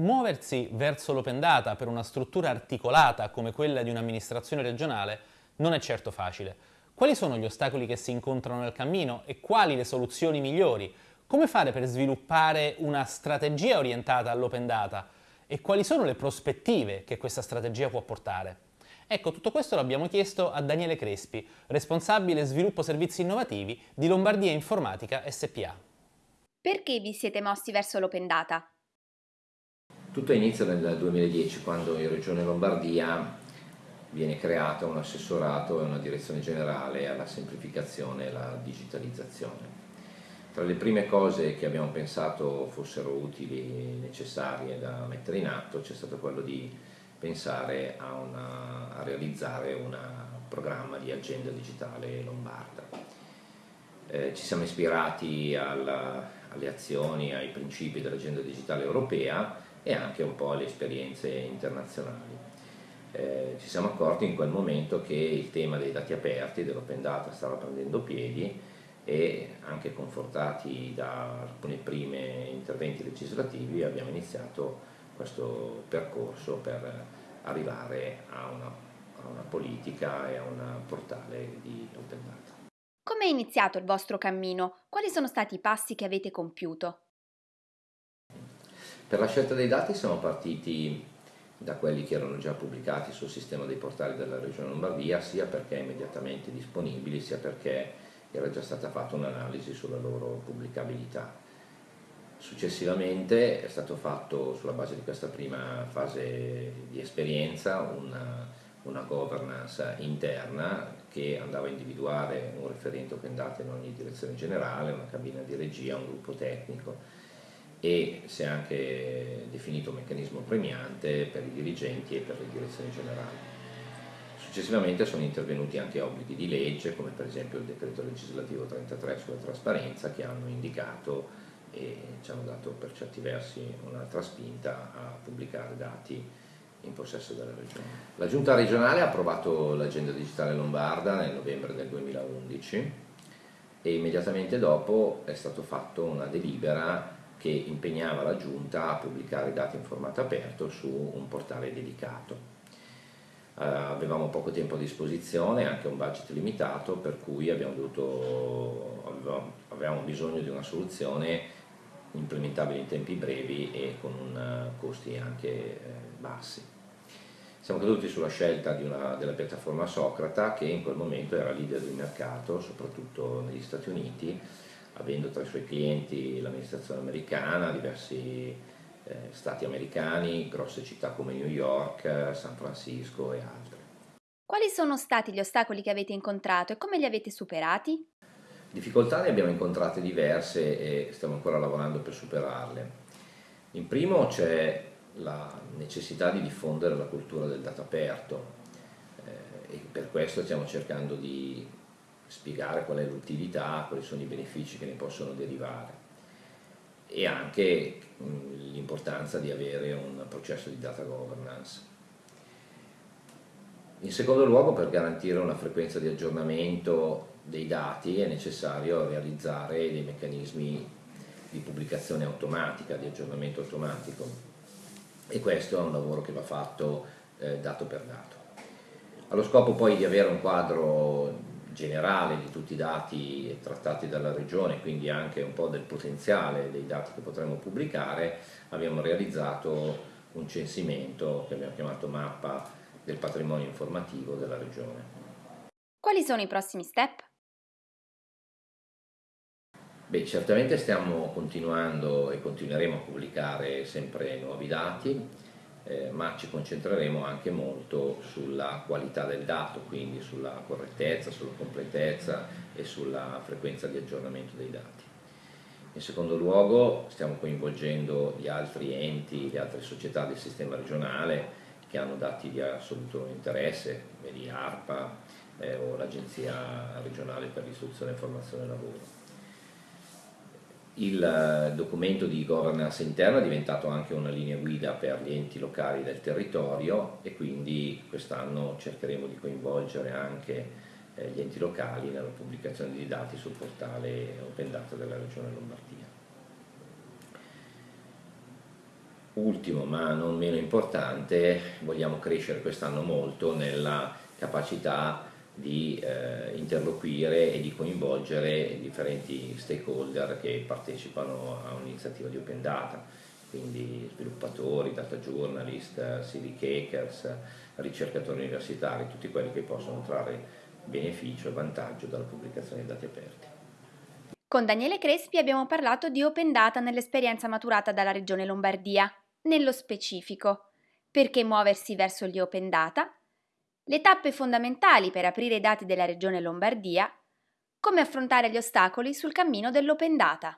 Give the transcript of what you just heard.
Muoversi verso l'open data per una struttura articolata come quella di un'amministrazione regionale non è certo facile. Quali sono gli ostacoli che si incontrano nel cammino e quali le soluzioni migliori? Come fare per sviluppare una strategia orientata all'open data? E quali sono le prospettive che questa strategia può portare? Ecco, tutto questo l'abbiamo chiesto a Daniele Crespi, responsabile sviluppo servizi innovativi di Lombardia Informatica SPA. Perché vi siete mossi verso l'open data? Tutto inizia nel 2010 quando in Regione Lombardia viene creato un assessorato e una direzione generale alla semplificazione e alla digitalizzazione. Tra le prime cose che abbiamo pensato fossero utili e necessarie da mettere in atto c'è stato quello di pensare a, una, a realizzare un programma di agenda digitale lombarda. Eh, ci siamo ispirati alla, alle azioni, ai principi dell'agenda digitale europea e anche un po' alle esperienze internazionali. Eh, ci siamo accorti in quel momento che il tema dei dati aperti, dell'open data, stava prendendo piedi e anche confortati da alcuni primi interventi legislativi abbiamo iniziato questo percorso per arrivare a una, a una politica e a un portale di open data. Come è iniziato il vostro cammino? Quali sono stati i passi che avete compiuto? Per la scelta dei dati siamo partiti da quelli che erano già pubblicati sul sistema dei portali della Regione Lombardia, sia perché immediatamente disponibili, sia perché era già stata fatta un'analisi sulla loro pubblicabilità. Successivamente è stato fatto sulla base di questa prima fase di esperienza una, una governance interna che andava a individuare un referente open data in ogni direzione generale, una cabina di regia, un gruppo tecnico e si è anche definito un meccanismo premiante per i dirigenti e per le direzioni generali. Successivamente sono intervenuti anche obblighi di legge, come per esempio il decreto legislativo 33 sulla trasparenza, che hanno indicato e ci hanno dato per certi versi un'altra spinta a pubblicare dati in possesso della regione. La giunta regionale ha approvato l'agenda digitale lombarda nel novembre del 2011 e immediatamente dopo è stato fatto una delibera che impegnava la giunta a pubblicare dati in formato aperto su un portale dedicato. Uh, avevamo poco tempo a disposizione, anche un budget limitato, per cui abbiamo dovuto, avevamo, avevamo bisogno di una soluzione implementabili in tempi brevi e con un, eh, costi anche eh, bassi. Siamo caduti sulla scelta una, della piattaforma Socrata che in quel momento era leader di mercato, soprattutto negli Stati Uniti, avendo tra i suoi clienti l'amministrazione americana, diversi eh, stati americani, grosse città come New York, San Francisco e altre. Quali sono stati gli ostacoli che avete incontrato e come li avete superati? Difficoltà ne abbiamo incontrate diverse e stiamo ancora lavorando per superarle. In primo c'è la necessità di diffondere la cultura del dato aperto eh, e per questo stiamo cercando di spiegare qual è l'utilità, quali sono i benefici che ne possono derivare e anche l'importanza di avere un processo di data governance. In secondo luogo per garantire una frequenza di aggiornamento dei dati è necessario realizzare dei meccanismi di pubblicazione automatica, di aggiornamento automatico e questo è un lavoro che va fatto eh, dato per dato. Allo scopo poi di avere un quadro generale di tutti i dati trattati dalla regione, quindi anche un po' del potenziale dei dati che potremo pubblicare, abbiamo realizzato un censimento che abbiamo chiamato mappa del patrimonio informativo della regione. Quali sono i prossimi step? Beh, certamente stiamo continuando e continueremo a pubblicare sempre nuovi dati, eh, ma ci concentreremo anche molto sulla qualità del dato, quindi sulla correttezza, sulla completezza e sulla frequenza di aggiornamento dei dati. In secondo luogo stiamo coinvolgendo gli altri enti, le altre società del sistema regionale che hanno dati di assoluto interesse, vedi ARPA eh, o l'Agenzia regionale per l'istruzione formazione e lavoro il eh, documento di governance interna è diventato anche una linea guida per gli enti locali del territorio e quindi quest'anno cercheremo di coinvolgere anche eh, gli enti locali nella pubblicazione di dati sul portale Open Data della Regione Lombardia. ultimo ma non meno importante, vogliamo crescere quest'anno molto nella capacità di eh, interloquire e di coinvolgere differenti stakeholder che partecipano a un'iniziativa di Open Data, quindi sviluppatori, data journalist, civic hackers, ricercatori universitari, tutti quelli che possono trarre beneficio e vantaggio dalla pubblicazione di dati aperti. Con Daniele Crespi abbiamo parlato di Open Data nell'esperienza maturata dalla Regione Lombardia. Nello specifico, perché muoversi verso gli Open Data, le tappe fondamentali per aprire i dati della Regione Lombardia, come affrontare gli ostacoli sul cammino dell'Open Data.